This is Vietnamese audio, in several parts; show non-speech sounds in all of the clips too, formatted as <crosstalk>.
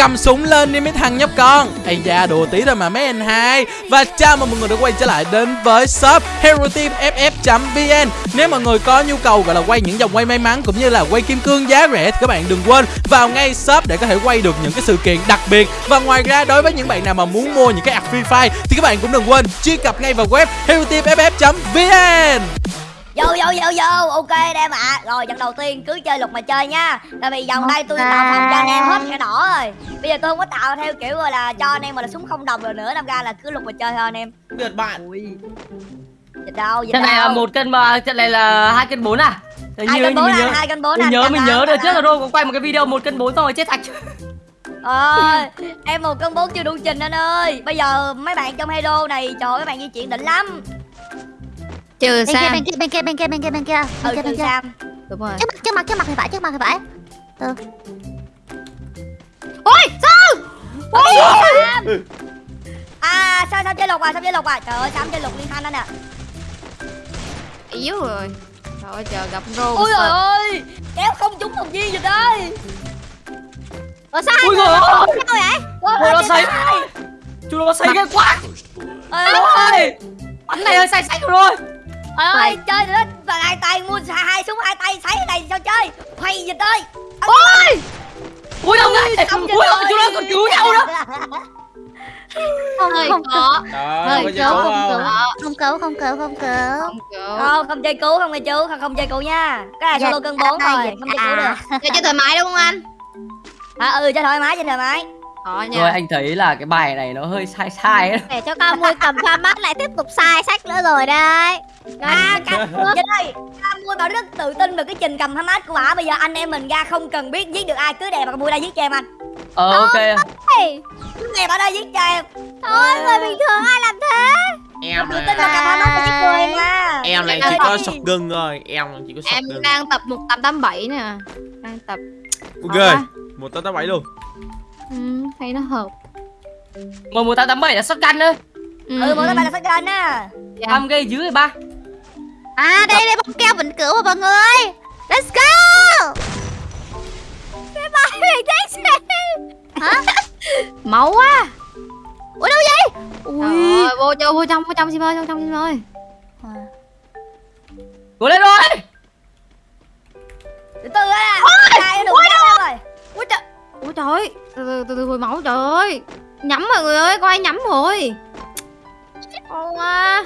cầm súng lên đi mấy thằng nhóc con. Ây da, đùa tí thôi mà mấy anh hai. Và chào mừng mọi người đã quay trở lại đến với shop hero team ff vn nếu mọi người có nhu cầu gọi là quay những dòng quay may mắn cũng như là quay kim cương giá rẻ thì các bạn đừng quên vào ngay shop để có thể quay được những cái sự kiện đặc biệt. Và ngoài ra, đối với những bạn nào mà muốn mua những cái app free fire thì các bạn cũng đừng quên truy cập ngay vào web hero team ff vn Vô vô vô vô. Ok anh em ạ. Rồi trận đầu tiên cứ chơi luật mà chơi nha. Tại vì vòng đây tôi tạo phòng cho anh em hết cái đỏ rồi. Bây giờ tôi không có tạo theo kiểu gọi là cho anh em mà là súng không đồng rồi nữa. Đâm ra là cứ luật mà chơi thôi anh em. Biệt bạn. Ui. Dịch đâu dịch trận này là một cân mà trận này là hai cân bốn à? Hai cân bốn à nhớ hai cân bốn mình à nhớ mình à, nhớ à, trước là đô có quay một cái video một cân bốn rồi chết sạch Ờ Em một cân bốn chưa đủ trình anh ơi. Bây giờ mấy bạn trong hero này Trời ơi mấy bạn di chuyển đỉnh lắm trừ bên kia Sam. bên kia bên kia bên kia bên kia bên kia. Ừ bên kia trừ bên kia. Sam. Đúng rồi. Trước mặt trước mặt trước mặt thì phải trước mặt thì phải. Ôi sao? Ôi Sam. À sao sao chơi lục à sao chơi lục à? Trời ơi Sam chơi lục liên thanh anh à yếu rồi. Trời ơi chờ gặp rô Ôi trời ơi. Kéo không trúng một viên dịch ơi ở sao ui rồi sao vậy? Ôi, nó say. chú nó say ghê quá. Ôi. Ôi bắn này hơi say say rồi Trời ơi, chơi nữa và hai tay mua hai, súng hai tay sấy này sao chơi? Quay dịch ơi. ôi ui đâu ngay Xong ui ôi chú nó còn cứu nhau nữa không hơi không Đó, có cứu gì không không? cứu không cứu không cứu không cứu không kiểu Không, không chơi cứu không nghe chú, không không chơi cứu nha. Cái này Dạ, solo cân 4 à, rồi, dạ, không chơi cứu được. chơi thoải mái đúng không anh À, ừ cho thoải mái cho thoải mái. Khó rồi anh thấy là cái bài này nó hơi sai sai ấy để cho ca mui cầm pha mắt lại tiếp tục sai sách nữa rồi đây À, ca, dịch ơi, ca mua bảo rất tự tin về cái trình cầm hamas của ả. Bây giờ anh em mình ra không cần biết giết được ai, cứ đẹp mà mua ra giết cho em anh. ờ ok Cứ đẹp ở đây giết cho em. thôi người bình thường ai làm thế Em Tự tin là cầm hamas thì giết người em mà. em này chỉ có đi. shotgun thôi, em chỉ có em shotgun. đang tập 1887 nè đang tập Ok, một tám tám bảy luôn. Ừ, thấy nó hợp. Một một tám tám bảy là shotgun thôi Ừ, một cái bài là phát kênh á. am gây dữ rồi ba. À đây đây bóng keo vĩnh cửu mà mọi người. Let's go. Cái bài này thấy xem hả? Máu quá. Ủa đâu vậy? Ui. vô vô vô trong vô trong sim ơi vô trong sim ơi. Cố lên rồi. Từ từ á. Ui trời ơi, từ từ từ từ hồi máu trời ơi. Nhắm mọi người ơi có ai nhắm rồi? Ô à.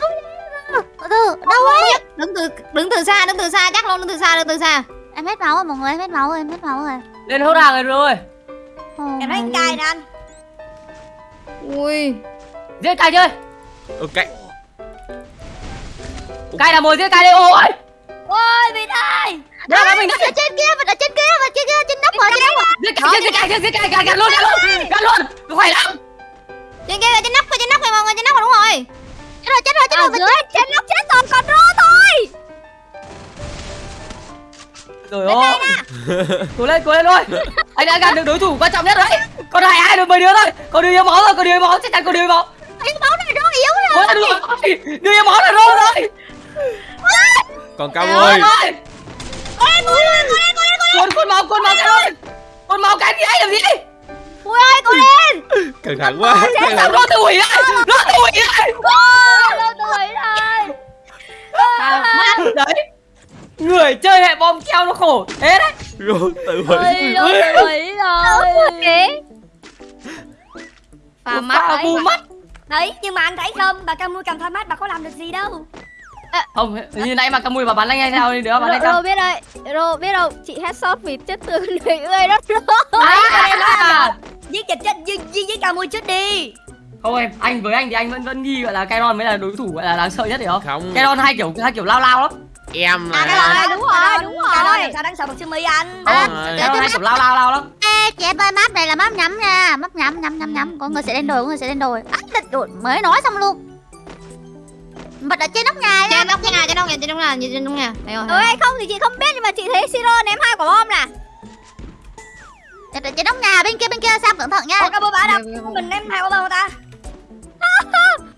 từ từ đâu ấy? Đứng từ đứng từ xa đứng từ xa chắc luôn đứng từ xa đứng từ xa. Em hết máu rồi mọi người em hết máu rồi em hết máu rồi. Lên hốt hàng rồi rồi. Em thấy con cài nè anh. ui. Giết cài chơi. Ok. cài là một giết cài đi ôi. Ôi, Vịt ơi. Đây là mình ở trên kia ở trên kia ở trên kia trên nóc rồi trên nóc rồi giết cài giết cài cài cài luôn cài luôn cài luôn. Khỏe lắm. Trên kia trên nóc trên nóc này mọi người trên nóc rồi đúng rồi. Chết rồi chết rồi chết rồi dưới. trên nóc chết rồi còn rô thôi. Rồi ôi <laughs> cố lên cố lên thôi. Anh đã gạt được đối thủ quan trọng nhất đấy. Còn hai hai được mười đứa thôi. Còn đưa yêu máu rồi còn đưa yêu máu. Chắc chắn còn đưa yêu máu. Cái máu này rất yếu rồi. Rồi đưa yêu máu là rô rồi. Còn cao Ôi, ơi. ôi. con con máu con máu cái thôi con máu cái gì anh làm gì ui ơi cô lên Căng thẳng quá. căng sao thẳng. nó tự hủy lại nó tự hủy lại Đâu tuổi rồi. mắt đấy người chơi hệ bom keo nó khổ thế đấy Rồi, tự hủy. Đâu tuổi rồi. Pha mắt mắt Đấy, nhưng mà anh thấy không, bà Camui cầm thoa mắt bà có làm được gì đâu. Không như nãy mà camui mà bắn anh hay sao đi đứa bắn anh sao biết đây Rô biết đâu chị headshot vì chết từ <laughs> người ơi đó Rô Đấy, giết dịch chết giết giết, giết Camui chết đi. không em anh với anh thì anh vẫn vẫn nghi gọi là Kairon mới là đối thủ gọi là đáng sợ nhất hiểu không Không. Kairon hai kiểu hai kiểu lao lao lắm Em À, cái rồi, đúng rồi, Cái đúng đó- rồi. cái đó làm sao đáng sợ bằng Sumi anh. không rồi. Kairon hai kiểu lao lao lao lắm Ê, chị em ơi map này là map nhắm nha Map nhắm nhắm nhắm nhắm Có người sẽ lên đồi có người sẽ lên đồi Á, đồi mới nói xong luôn Bật ở trên nóc nhà trên nóc nhà trên nóc nhà trên nóc nhà trên nóc nhà. Rồi Ừ hay không thì chị không biết nhưng mà chị thấy Siro ném hai quả bom nè. Trên nóc nhà bên kia bên kia Sam cẩn thận nha. Ủa, Camui bả đâu? Mình em hai bao ta? <laughs>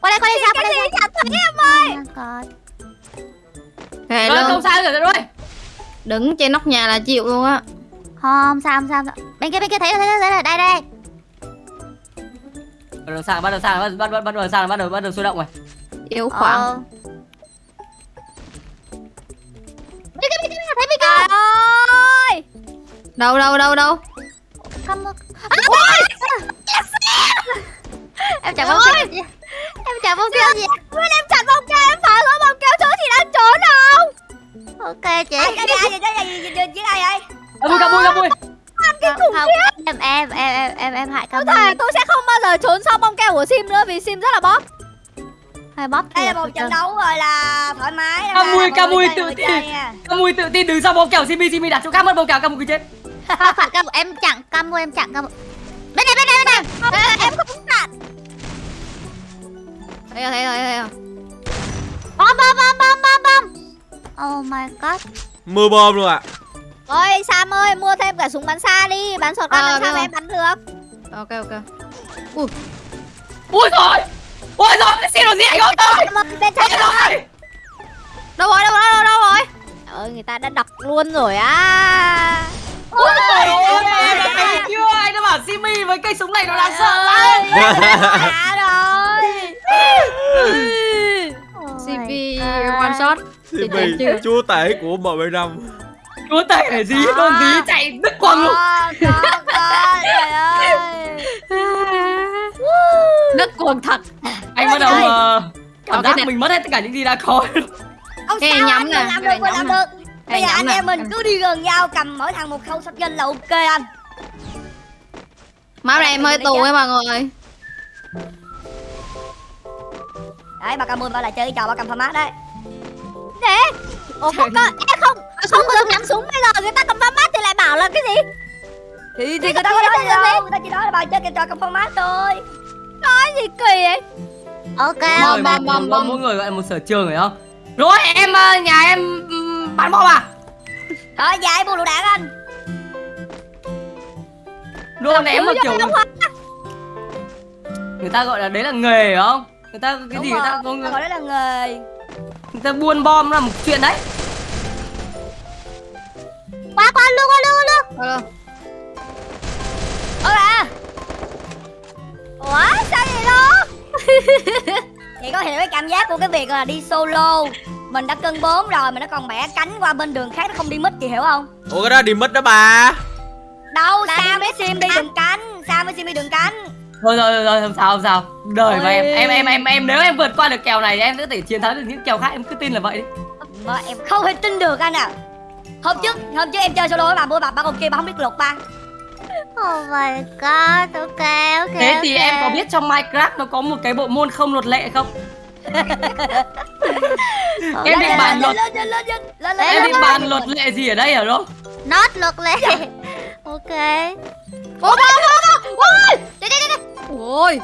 Qua đây qua đây Sam qua đây Sam. thấy em ơi. Rồi luôn không sao rồi rồi. Đứng trên nóc nhà là chịu luôn á. Không sao không sao không sao. Bên kia bên kia thấy rồi thấy rồi thấy rồi. Đây đây. Bắt đầu sang bắt đầu sang bắt bắt bắt bắt đầu sang bắt đầu bắt đầu sôi động rồi Yếu khoảng. Ờ. Thấy thấy cái Trời ơi! Đâu đâu đâu đâu? Come on. À, em chả bông keo gì. em chả bông keo gì. Quên em chặt bông keo em phải có bông keo thứ thì đang trốn đâu ok chị. Ai cái gì gì cái gì gì gì đây vậy cam mui cam mui cam mui không, không. Em em em em em em hại Tôi cam thề tôi sẽ không bao giờ trốn sau bông keo của Sim nữa vì Sim rất là bóp hay bóp Đây là một trận đấu gọi là thoải mái Cam mui, cam mui, tự tin. tin nha. Cam mui tự tin đứng sau bóng kèo simi simi đặt chỗ khác mất bóng kèo cam mui cứ chết. Không phải cam em chặn cam em chặn cam bên này bên này bên này. Em không chặt Thấy rồi thấy rồi thấy rồi bom bom bom bom bom bom. Oh my god. Mưa bom luôn ạ. Ôi Sam ơi mua thêm cả súng bắn xa đi. Bắn sọt Ờ, làm biết sao rồi. em bắn được. Ok ok. Ui. Rồi ui rồi cái xe đồ gì anh ơi tôi Bên trái Ôi rồi Đâu rồi đâu rồi đâu, đâu rồi? Trời ơi người ta đã đập luôn rồi á. Ôi rồi ôi mẹ chưa anh đã bảo simi với cây súng này nó đáng sợ lắm. Rồi. God. one shot. Chưa. chúa tể của M75 chúa tể là gì? Luôn tí chạy đứt quần luôn. Có, có, có, trời ơi. <laughs> Đất cuồng thật anh bắt đầu ờ, cảm Có giác mình mất hết tất cả những gì đã có. Cái này sao nhắm anh nè, làm được, mình làm được. Bây giờ này anh em mình cứ đi gần nhau cầm mỗi thằng một khẩu shotgun là ok anh. Máu này em hơi tù ấy mọi người. Đấy bà cầm mười bảo lại chơi cái trò bà cầm format đấy. Ủa không có em không? Không được nhắm súng bây giờ người ta cầm mắt thì lại bảo là cái gì? Thì, thì người ta có nói gì đâu. Người ta chỉ nói là bà chơi cái trò cầm format thôi. Nói gì kỳ vậy ok Mỗi bom, người- bom, bom. mỗi người gọi một sở trường phải không? Rồi em ờ, nhà em bắn bom à? Thôi dạ em mua lựu đạn anh Đồ ném mà kiểu người ta gọi là đấy là nghề phải không? Người ta cái Đúng gì rồi, người ta có người, gọi đấy là nghề. Người ta buôn bom là một chuyện đấy. Qua qua luôn qua luôn qua luôn Ờ, Ơ à. Ủa sao vậy đó <laughs> Chị có hiểu cái cảm giác của cái việc là đi solo. Mình đã cân bốn rồi mà nó còn bẻ cánh qua bên đường khác nó không đi mít chị hiểu không? Ủa cái đó đi mít đó bà. Đâu Là sao mít sim đi đường cánh? Sao mới sim đi đường cánh? Thôi rồi rồi không sao không sao. Đời mà em em em em em nếu em vượt qua được kèo này em sẽ thể chiến thắng được những kèo khác. Em cứ tin là vậy đi. Mà em không thể tin được anh à Hôm trước hôm trước em chơi solo với bà mua bà bà còn kia bà không biết luật ba oh my god ok ok thế thì ok. em có biết trong minecraft nó có một cái bộ môn không luật lệ không? <laughs> Em định bàn luật. em định bàn luật lệ gì ở đây hả đó Not luật lệ. <laughs> Ok. Ủa bom bom bom Ôi Đây đây đây Ôi.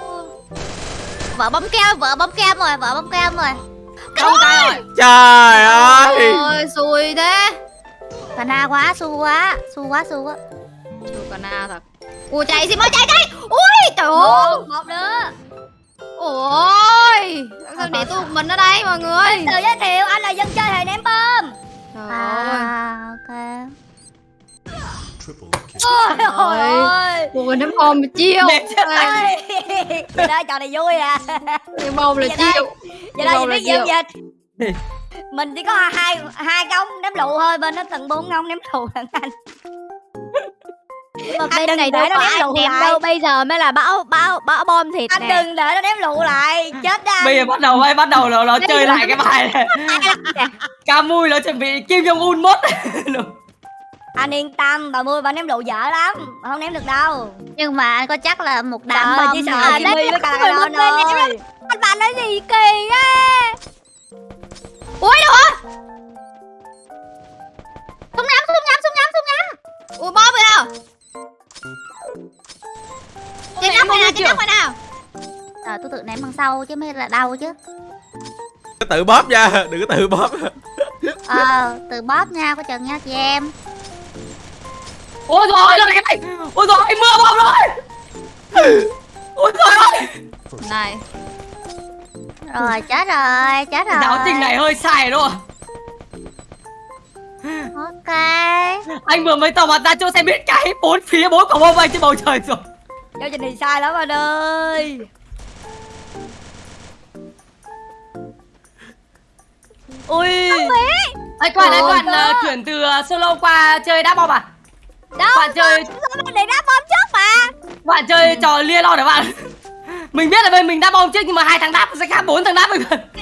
Vợ bấm keo, vợ bom keo rồi, vợ bom keo rồi. Không tay rồi Trời ơi. Ôi xui thế. Cà na quá, su quá, su quá, su quá Chịu cả na thật. Ủa chạy gì mau chạy chạy Ui trời ơi. Một nữa Ôi Sao để tôi một mình ở đây mọi người? Tự giới thiệu anh là dân chơi hề ném bom. Trời ơi. À, ok ôi Ôi. ơi. Ui ném bom mà chiêu. Để Vậy đó trò này vui à. Ném bom là chiêu. Vậy đó Bom gì là biết gì không dịch Mình chỉ có hai hai cái ống ném lụ thôi Bên nó tận bốn ống ném lụ lần anh Mà Anh bên đừng này để đâu nó có ném ai lại. đâu Bây giờ mới là bão bão bão bom thịt Anh nè. đừng để nó ném lụ lại. Chết đó bây giờ bắt đầu ấy bắt đầu nó nó chơi lại cái bài này. Ca mui nó chuẩn bị kim jong un mốt <laughs> Anh yên tâm Bà mua bà ném lụ dở lắm Bà không ném được đâu. Nhưng mà anh có chắc là một đám bom chỉ sợ đấy, với cả Anh bạn nói gì kỳ á Ui đâu hả Súng nhắm, súng nhắm, súng nhắm, súng nhắm. Ui bom rồi nào Chị nhắm rồi nào, chị nhắm rồi nào? Ờ, tôi tự ném bằng sau chứ mới là đau chứ. Cứ tự bóp nha Đừng có tự bóp. Ờ, từ bóp nha, có chừng nha chị em. Ôi rồi nó này ôi rồi mưa bom rồi. Ôi rồi ơi. Này. Rồi, chết rồi, chết rồi giáo trình này hơi sai đúng không cái Anh vừa mới tỏ mặt ra chỗ xe biết cái bốn phía bốn quả bom bay trên bầu trời rồi. Giao trình này sai lắm anh ơi. Ui. Anh Quản, anh Quản uh, ờ, chuyển từ uh, solo qua chơi đá bom à? Đâu, bạn chơi bạn để đá bom trước mà. Bạn chơi ừ. trò lia lo để bạn? Mình biết là bên mình đá bom trước nhưng mà hai thằng đáp sẽ khác bốn thằng đáp mình <laughs>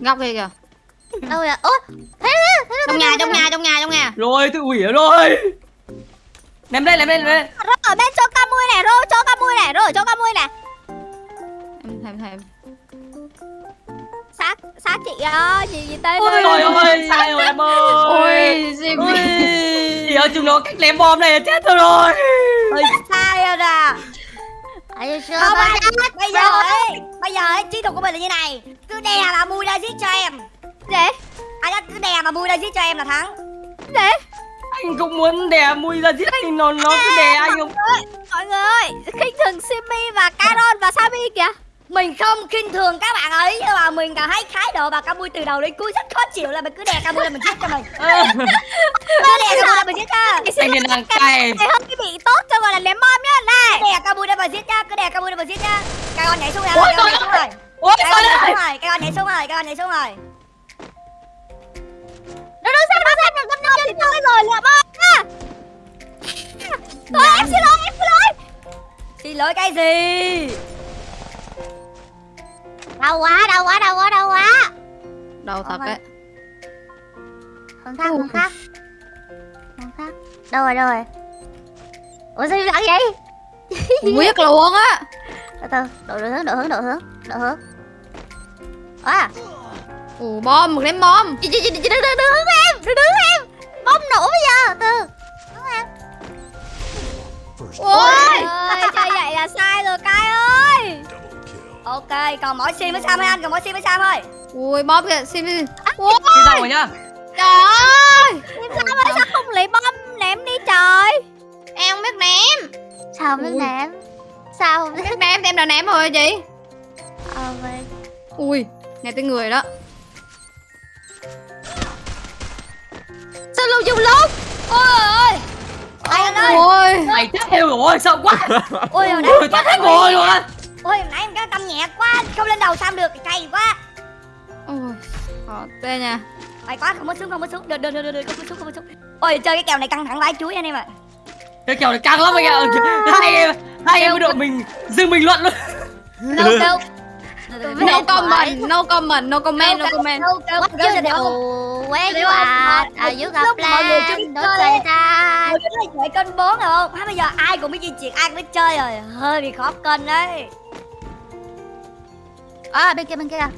Ngọc kìa kìa. Đâu rồi Ủa Thế thế thế Trong nhà trong nhà trong nhà trong nhà. Rồi tự hủy rồi. Ném lên ném lên ném lên. Rô ở bên cho ca mui này Rô cho ca mui này Rô cho ca mui này. Em thèm thèm Xác Xác chị ơi Gì gì tên Ôi trời ơi sai rồi em ơi. Ôi Jimmy Ôi Thì ơi chúng nó cách ném bom này chết tôi rồi. Ôi sai rồi nè You sure không anh bây giờ ấy bây giờ ấy chiến thuật của mình là như này. Cứ đè mà mui ra giết cho em. Để ai đó cứ đè mà mui ra giết cho em là thắng. Để Anh cũng muốn đè mùi ra giết anh nó nó cứ đè anh không? Mọi người ơi khinh thường Simi và Caron và Sami kìa mình không khinh thường các bạn ấy nhưng mà mình cảm thấy thái độ bà Camui từ đầu đến cuối rất khó chịu là mình cứ đè Camui là mình giết cho mình. <laughs> Cứ đè Camui là mình giết cho Anh ấy đang cay. hơn cái bị tốt cho gọi là ném bom nhá. Này đè Camui để mà giết nhá cứ đè Camui để mà giết nhá. Cái con nhảy xuống rồi cái con nhảy xuống rồi cái con nhảy xuống rồi cái con nhảy xuống rồi cái con nhảy xuống rồi Đâu đâu xem đâu xem được năm năm thì thôi rồi lựa bom nha Thôi em xin lỗi em xin lỗi. Xin lỗi cái gì Đau quá đau quá đau quá đau quá. Đâu thật đấy. Hướng khác hướng khác. Hướng khác. Đâu rồi đâu rồi? Ủa sao lặng vậy? Không biết luôn á. Từ từ đổi hướng đổi hướng đổi hướng đổi hướng. À Ủa bom ném bom. Chị chị chị chị đừng hướng em đừng đứng em. Bom nổ bây giờ từ. Hướng Ôi ơi chơi vậy là sai rồi ok còn mỗi sim với sam thôi anh? Còn mỗi sim với sam thôi. Ui bom kìa xin đi. Ui. Đi xong rồi nhá? Trời ơi. Em sao ơi sao không lấy bom ném đi trời? Em không biết ném. Sao không biết Ui. ném? Sao không biết Biết ném em đã ném rồi chị. Ờ vậy. Ui nghe tiếng người đó. Sao lưu dùng lúc? Ôi ơi ôi. Anh ơi. Mày chết heo rồi sợ quá. Ôi hồi nãy Ôi tao hết rồi ôi hồi nãy em cái tâm nhẹ quá không lên đầu sam được cay quá. Ôi Khó tê nha. Mày quá không có xuống không có xuống. Được được được được không có xuống không có xuống. Ôi chơi cái kèo này căng thẳng vãi chuối anh em ạ. Cái kèo này căng lắm anh ạ. Hai em Hai em với đội mình dừng bình luận luôn. Đâu đâu No comment, no comment, no comment, no comment What you do Đâu you are Are you mọi người plan chơi say Ôi, cái này chạy kênh 4 rồi không? Hay bây giờ ai cũng biết di chuyển, ai cũng biết chơi rồi. Hơi bị khó kênh đấy À bên kia bên kia.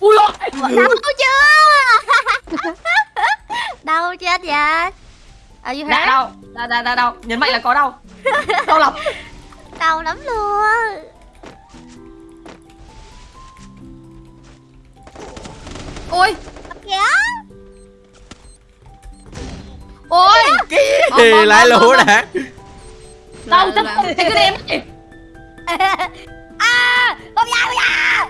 Ui ôi! Đau chưa? <laughs> Đau chết vậy? Are you Dạ hurt? đau. Dạ dạ dạ đau. Nhấn mạnh là có đau. <laughs> Đau lắm. Đau lắm luôn. Ôi! Kìa Ôi bom, lại lũ đã Đau Là- thật là- Thế cứ đem đi À, bom da, bom da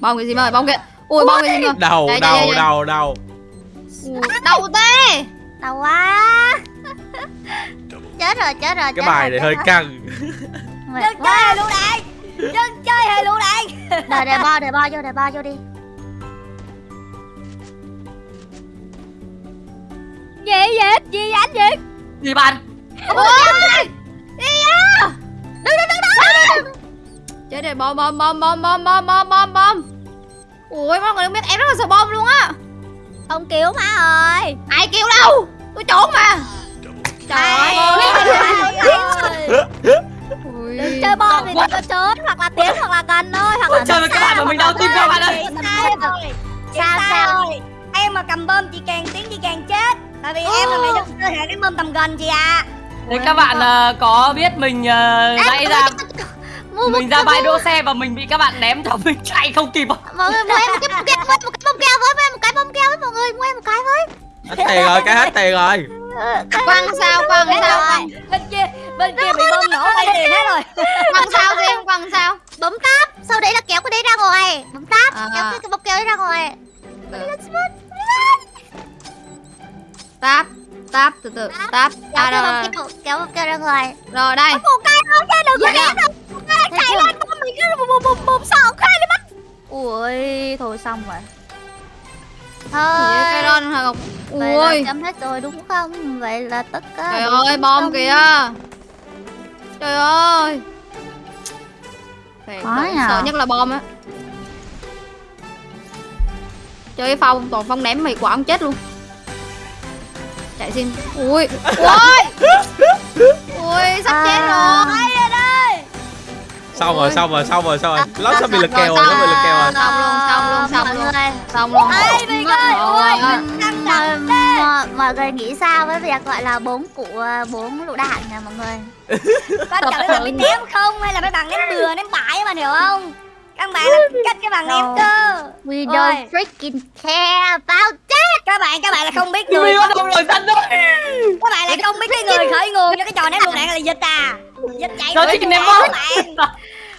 Bom cái gì mà bom kìa Ui bom cái gì mà đầu Đây, đây, đầu đây, đây. đầu đầu Đau tê Đau quá. Chết rồi chết rồi cái bài này hơi căng. quá. chơi hề lũ đạn Dân chơi hề lũ đạn Đợi để bo để bo vô để bo vô đi Gì vậy? Gì anh gì Gì bạn Ôi Đi á Đừng đừng đừng đừng Chết rồi bom bom bom bom bom bom bom bom bom. Ui mọi người không biết em rất là sợ bom luôn á. Không cứu má ơi. Ai kêu đâu? Tôi trốn mà. Trời ơi. Ui Đừng chơi bom thì đừng có trốn Hoặc là tiến hoặc là gần thôi Hoặc là Chơi với các bạn mà mình đau tim các bạn ơi. Sao, sao? rồi? Em mà cầm bơm chị càng tiến chị càng chết Tại vì em là mẹ trong cơ thể đánh bơm tầm gần chị à Thế các bạn ờ, có biết mình ờ, nãy ra Mình ra bãi đỗ xe và mình bị các bạn ném cho mình chạy không kịp? Mọi người mua em một cái bông keo em một cái bông keo với Mua em một cái bông keo với mọi người Mua em một cái với. Hết tiền rồi cái hết tiền rồi. Quăng sao quăng sao? quăng Bên kia bên kia bị bơm nổ bay tiền hết rồi. Quăng sao riêng quăng sao? Bấm táp Sau đấy là kéo cái đấy ra ngoài. Bấm táp À. Kéo cái, cái bông keo đấy ra ngoài táp từ từ táp kéo à cái rồi kéo keo ra ngoài. Rồi đây. Một cái nữa nha đừng có Dạ, ném đâu chạy lên con mình cứ bùm bùm bùm bùm sợ khai lên mắt ui thôi xong rồi. Cây thôi ngọc vậy là ui. chấm hết rồi đúng không? Vậy là tất cả trời ơi bom không? kìa. Trời ơi. Thiệt, Khó nhờ. sợ nhất là bom á. Chơi phong toàn phong ném mày quả ông chết luôn chạy xin ui ui ui sắp chết À. rồi Hay rồi đây! Xong rồi, xong rồi, xong rồi, xong rồi. Nó sắp bị lực Rồi, kèo rồi, bị lực kèo rồi. xong luôn xong luôn xong mọi luôn. người. Xong luôn. Ai bị ơi căng mọi, người. nghĩ sao với việc gọi là bốn cụ bốn lựu đạn nè mọi người? Quan trọng là biết ném không hay là mấy bạn ném bừa ném bãi mà hiểu không Các bạn là cách các bạn ném cơ. We Ôi. don't freaking care about that. Các bạn các bạn là không biết người Các bạn lại không biết cái người khởi nguồn cho cái trò ném lựu đạn là dịch à. Dịch chạy đuổi các bạn. <laughs>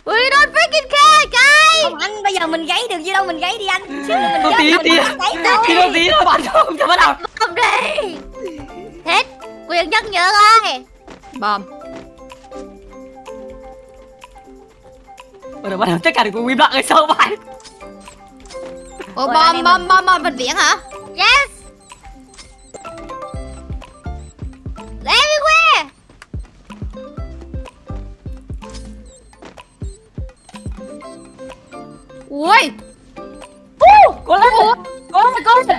We don't freaking care guys. Không anh bây giờ mình gáy được gì đâu mình gáy đi anh. Nữa mình chết tí tí. mình gáy thôi. Tí đâu tí thôi bạn không cho bắt đầu. Không đi. Hết. Quyền nhắc nhở ơi. Bom Bắt đầu bắt đầu tất cả đều cùng im lặng rồi sao bạn Ủa anh bom bom bom bom vịt biển hả? Yes. Everywhere ui. Có lên. Có lên Có lên.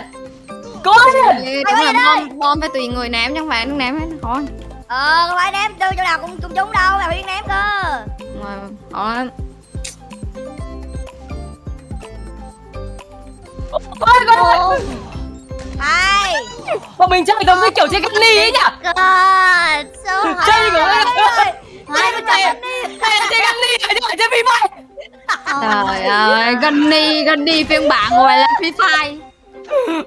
Có lên. Đúng là bom bom phải tùy người ném chứ phải nó ném hết thôi. Ờ không phải ném từ chỗ nào cũng cũng trúng đâu là phải biết ném cơ? Mà khó lắm Ôi con ơi. Hai Bọn mình chơi giống như kiểu chơi cắt ly ấy nhỉ? God so hard Chơi của mình ơi Hai con chơi chơi ly Hay là chơi phim bay trời ơi Gunny Gunny phiên bản gọi là Free Fire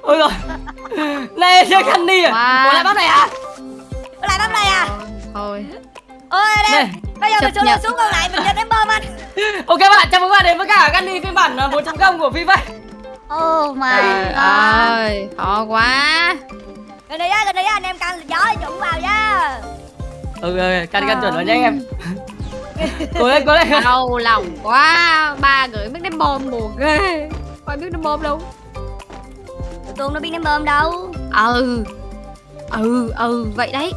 Ôi rồi Này chơi ly à. Ủa lại bắt này à? Có lại bấm này à? Thôi. Ôi đây. Bây giờ mình xuống nhận. xuống còn lại mình cho ném bom anh. Ok bạn, chào mừng bạn đến với cả Gunny phiên bản à, 1.0 của FIFA oh my trời god. ơi khó quá. Gần đây á gần đây á anh em canh gió trụng vào nha. Ừ, ừ, căn căn chuẩn rồi nha anh em. <laughs> Cố lên, cố lên. Đau lòng quá. Ba người biết ném bom buồn ghê. Ai biết ném bom đâu. Tụi tôi nó biết ném bom đâu. Ừ ừ ừ vậy đấy.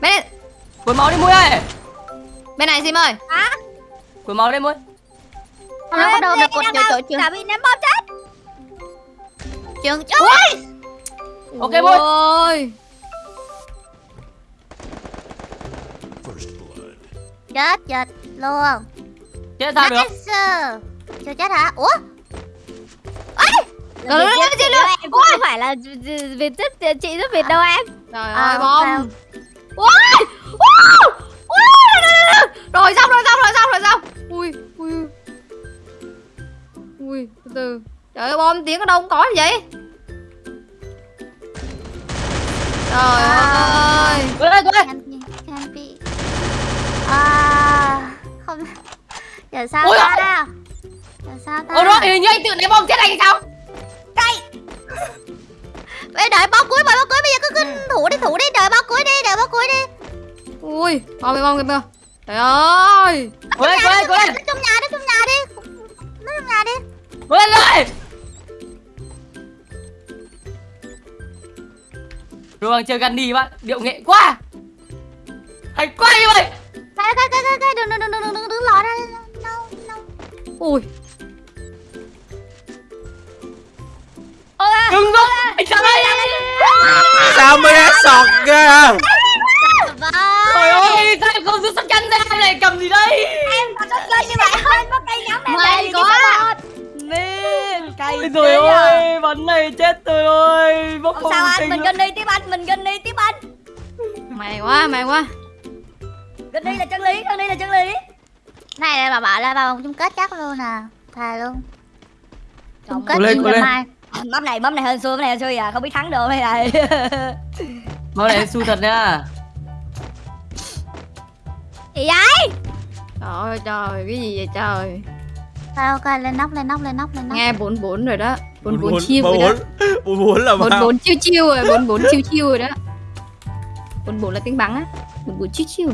Bên này, Cuốn máu đi Mui ơi. Bên này sim ơi. Cuốn máu đi Mui nó bắt đầu được cột nhiều chỗ chưa Đã bị ném bom chết. Trường chưa Ok, Bôi. ôi. Chết chết luôn. Chết sao được? Chưa chết hả? Ủa? Rồi rồi rồi chị luôn em cũng không phải là việt rất chị rất việt đâu em. Trời À, ơi bom. ui! Ui! Ui! Rồi xong rồi xong rồi xong rồi xong từ trời ơi bom tiếng ở đâu cũng có vậy. Trời ơi. Lên can be can be. À không. Giờ sao Ôi ta? giờ sao ta? Ôi rồi, hình như anh tự ném bom chết anh sao? <laughs> Ê, đợi bao cuối bao cuối bây giờ cứ cứ thủ đi thủ đi. Đợi bao cuối đi đợi bao cuối đi. Ui bom kìa bom kìa trời ơi. Lên, cố lên Nó trong nhà đi trong nhà đi. Nó trong nhà đi Cố lên! Rồi Rồi chơi Gunny bạn, điệu nghệ quá! Hay quá như vậy! Cái cái cái cái cái đừng đừng đừng đừng đừng đừng lọ ra no no ui. Đừng rồi, anh sao đây Sao mới hết sọt ra vâng Trời ơi, sao em không rút sắt chắn ra? Em lại cầm gì đây? Em có chơi như vậy quên mất cây nhắm em May đây, Nên cây Ôi trời ơi, bắn này chết tôi ơi Bốc Không sao anh, mình gần đi tiếp anh, mình gần đi tiếp anh. Mày quá mày quá. Gần đi là chân lý, gần đi là chân lý. Này này bà bảo là vào vòng chung kết chắc luôn à thề luôn. Chung kết lên, lên. mai Mắm này, mắm này hên xui, mắm này hên xui à, không biết thắng được hay <laughs> này Máu này su thật nha. Gì vậy? Trời ơi trời cái gì vậy trời thôi ok lên nóc lên nóc lên nóc lên nóc. Nghe bốn bốn rồi đó. Bốn bốn Bốn- chiêu bốn- rồi đó. <laughs> bốn. Bốn là bốn bao? bốn chiêu chiêu rồi bốn bốn chiêu chiêu rồi đó. Bốn bốn là tiếng bắn á. Bốn bốn chiêu chiêu.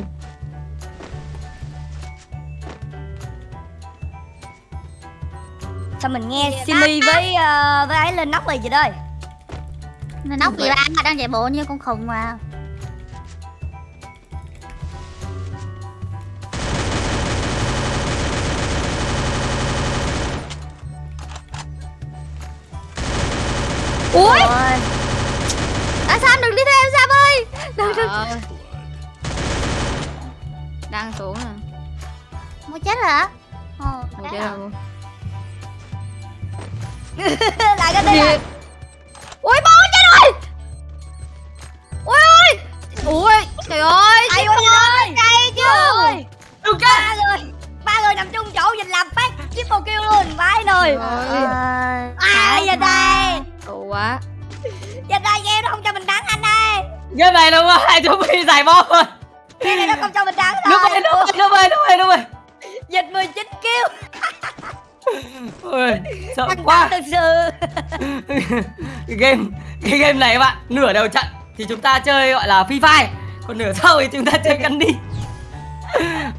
Sao mình nghe Simi với ờ, với ấy lên nóc rồi vậy đây? Nó nóc gì ba đang chạy bộ như con khùng mà ui! Ôi À Sam đừng đi theo em Sam ơi! Đừng đừng. Đang xuống nè. Muốn chết rồi hả? Ồ Ôi, chết rồi. rồi. <laughs> lại cái đi rồi ui bố chết rồi! Ui ui ui trời ơi ai ơi ơi Đây chứ ơi. Đừng ba người ba người nằm chung chỗ nhìn làm phát triple kill luôn vãi nồi Trời ơi, đây Cậu quá vậy đây game nó không cho mình thắng anh ơi. Game này đúng không? Hai chúng mình giải bom rồi. Game này nó không cho mình thắng Đúng rồi. rồi, đúng rồi, đúng rồi, đúng rồi, đúng rồi dịch 19 kill. Ôi, sợ căng quá. thực sự. Game cái game này các bạn nửa đầu trận thì chúng ta chơi gọi là free fire còn nửa sau thì chúng ta chơi <laughs> đi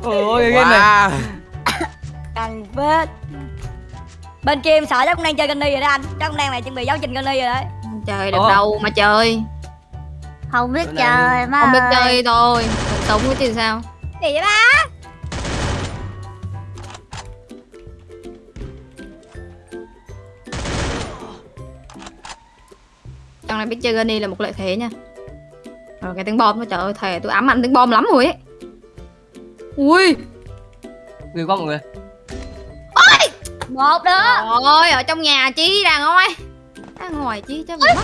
ôi cái game này. Căng phết bên kia em sợ chắc cũng đang chơi Gunny rồi đó anh. Chắc cũng đang này chuẩn bị giáo trình Gunny rồi đấy. Trời được Ồ. đâu mà chơi. Không biết chơi mà. Không biết chơi thôi. Sống cái chứ sao? Gì vậy ba Trong này biết chơi Granny là một lợi thế nha. Rồi cái tiếng bom đó trời ơi thề tôi ám ảnh tiếng bom lắm rồi ấy. Ui! Người qua mọi người một nữa Trời ơi ở trong nhà chí ra ngoài Ra ngoài chí cho mình mất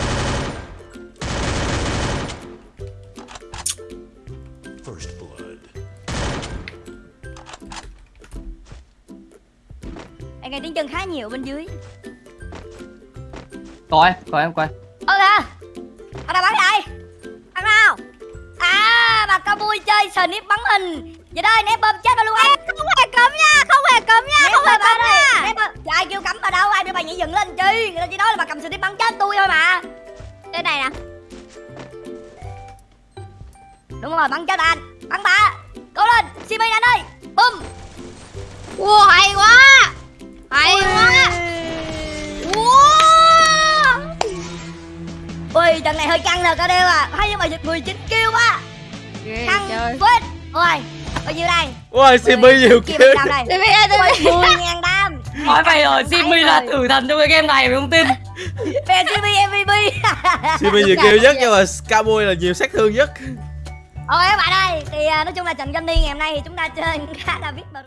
em nghe tiếng chân khá nhiều bên dưới. Coi coi em coi. Ơ kìa ở đâu bắn vậy bắn nào? À bà cao vui chơi snip bắn hình. Vậy đây ném bơm chết bà luôn. Anh Không hề cấm nha Không hề cấm nha ném Không hề cấm đây nha cầm snip bắn chết tôi thôi mà. Đây này nè. Đúng rồi bắn chết anh bắn bà cố lên simi anh ơi. Bum Wow hay quá. Hay quá. Wow ui trận này hơi căng rồi ca đeo à. Hay nhưng mà giật 19 kêu quá. Ghê căng chơi phết. Ôi bao nhiêu đây? Ôi Simi nhiều Đi đi đi ui 10 ngàn đam. Nói mày rồi Simi là tử thần trong cái game này mày không tin về simi mvp Simi nhiều kill nhất nhưng mà Scaboy là nhiều sát thương nhất. Ok các bạn ơi thì à, nói chung là trận Gunny ngày hôm nay thì chúng ta chơi khá là biết